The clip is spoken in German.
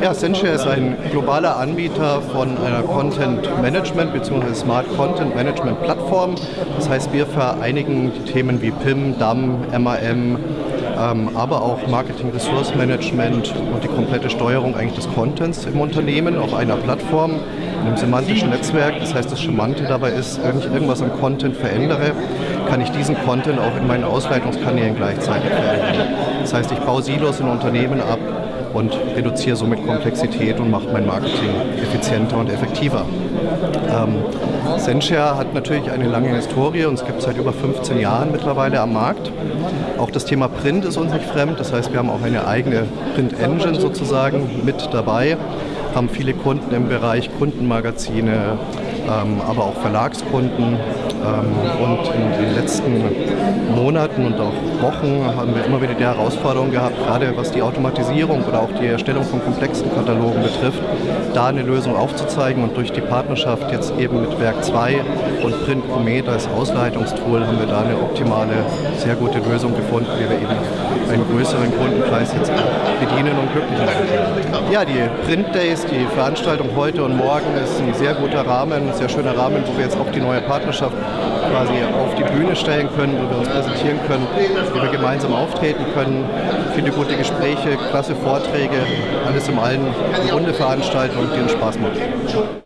Ja, Senshare ist ein globaler Anbieter von einer Content Management bzw. Smart Content Management Plattform. Das heißt, wir vereinigen Themen wie PIM, DAM, MAM, ähm, aber auch Marketing Resource Management und die komplette Steuerung eigentlich des Contents im Unternehmen auf einer Plattform, in einem semantischen Netzwerk. Das heißt, das Charmante dabei ist, wenn ich irgendwas am Content verändere, kann ich diesen Content auch in meinen Ausleitungskanälen gleichzeitig verändern. Das heißt, ich baue Silos in Unternehmen ab, und reduziere somit Komplexität und mache mein Marketing effizienter und effektiver. Ähm, Senshare hat natürlich eine lange Historie und es gibt seit über 15 Jahren mittlerweile am Markt. Auch das Thema Print ist uns nicht fremd, das heißt wir haben auch eine eigene Print-Engine sozusagen mit dabei, haben viele Kunden im Bereich Kundenmagazine, aber auch Verlagskunden. Ähm, und in den letzten Monaten und auch Wochen haben wir immer wieder die Herausforderung gehabt, gerade was die Automatisierung oder auch die Erstellung von komplexen Katalogen betrifft, da eine Lösung aufzuzeigen. Und durch die Partnerschaft jetzt eben mit Werk 2 und Print Comet als Ausleitungstool haben wir da eine optimale, sehr gute Lösung gefunden, wie wir eben einen größeren Kundenkreis jetzt bedienen und glücklich machen. Ja, die Print Days, die Veranstaltung heute und morgen ist ein sehr guter Rahmen, ein sehr schöner Rahmen, wo wir jetzt auch die neue Partnerschaft quasi auf die Bühne stellen können, wo wir uns präsentieren können, wie wir gemeinsam auftreten können. Viele gute Gespräche, klasse Vorträge, alles im allen eine runde Veranstaltung, die uns Spaß macht.